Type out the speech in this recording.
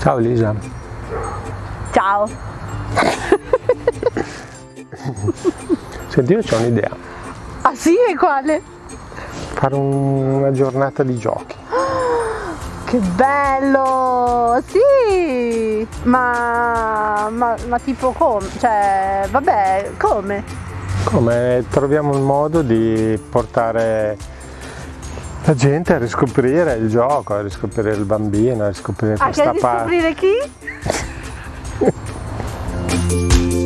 Ciao Elisa. Ciao. Senti, io ho un'idea. Ah sì? E quale? Fare un- una giornata di giochi. Che bello! Sì! Ma, ma, ma tipo come? Cioè, vabbè, come? Come troviamo il modo di portare la gente a riscoprire il gioco, a riscoprire il bambino, a riscoprire Ah, questa parte. riscoprire chi?